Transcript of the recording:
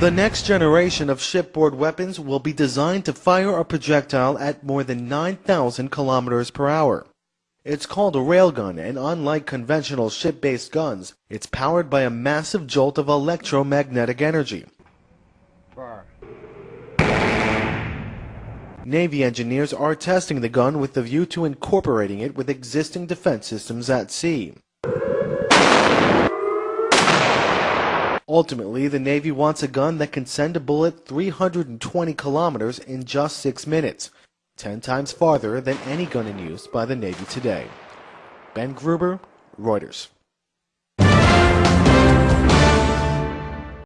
The next generation of shipboard weapons will be designed to fire a projectile at more than 9,000 kilometers per hour. It's called a railgun, and unlike conventional ship-based guns, it's powered by a massive jolt of electromagnetic energy. Bar. Navy engineers are testing the gun with the view to incorporating it with existing defense systems at sea. Ultimately, the Navy wants a gun that can send a bullet 320 kilometers in just six minutes, 10 times farther than any gun in use by the Navy today. Ben Gruber, Reuters.